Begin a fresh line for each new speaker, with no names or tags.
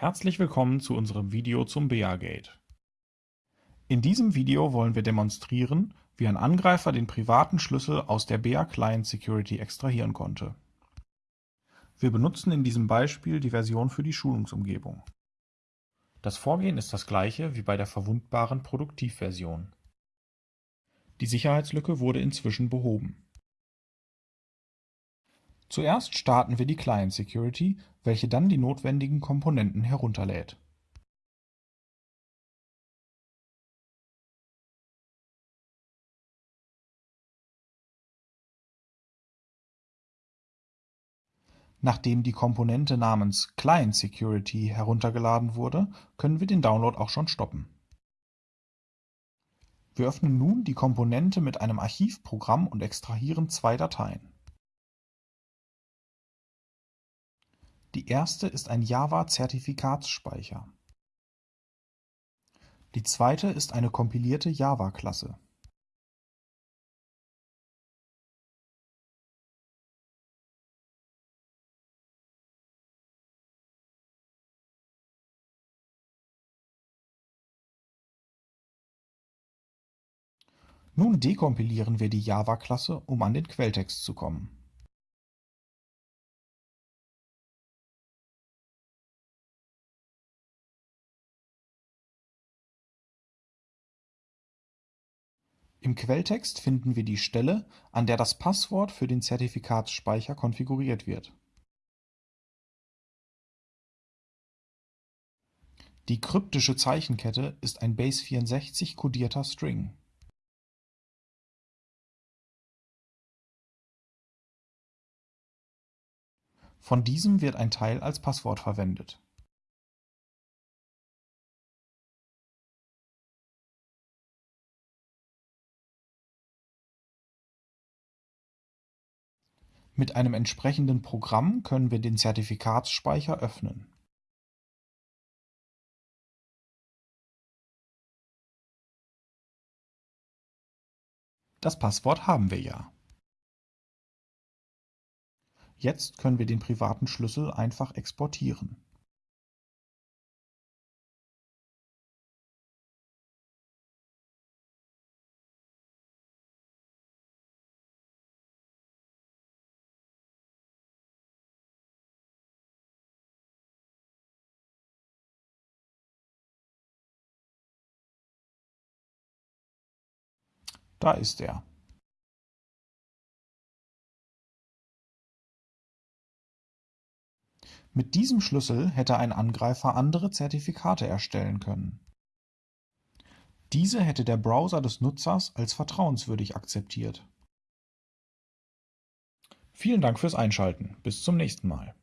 Herzlich willkommen zu unserem Video zum BEA-Gate. In diesem Video wollen wir demonstrieren, wie ein Angreifer den privaten Schlüssel aus der BEA Client Security extrahieren konnte. Wir benutzen in diesem Beispiel die Version für die Schulungsumgebung. Das Vorgehen ist das gleiche wie bei der verwundbaren Produktivversion. Die Sicherheitslücke wurde inzwischen behoben. Zuerst starten wir die Client Security, welche dann die notwendigen Komponenten herunterlädt. Nachdem die Komponente namens Client Security heruntergeladen wurde, können wir den Download auch schon stoppen. Wir öffnen nun die Komponente mit einem Archivprogramm und extrahieren zwei Dateien. Die erste ist ein Java-Zertifikatsspeicher. Die zweite ist eine kompilierte Java-Klasse. Nun dekompilieren wir die Java-Klasse, um an den Quelltext zu kommen. Im Quelltext finden wir die Stelle, an der das Passwort für den Zertifikatsspeicher konfiguriert wird. Die kryptische Zeichenkette ist ein Base64-kodierter String. Von diesem wird ein Teil als Passwort verwendet Mit einem entsprechenden Programm können wir den Zertifikatsspeicher öffnen. Das Passwort haben wir ja. Jetzt können wir den privaten Schlüssel einfach exportieren. Da ist er. Mit diesem Schlüssel hätte ein Angreifer andere Zertifikate erstellen können. Diese hätte der Browser des Nutzers als vertrauenswürdig akzeptiert. Vielen Dank fürs Einschalten. Bis zum nächsten Mal.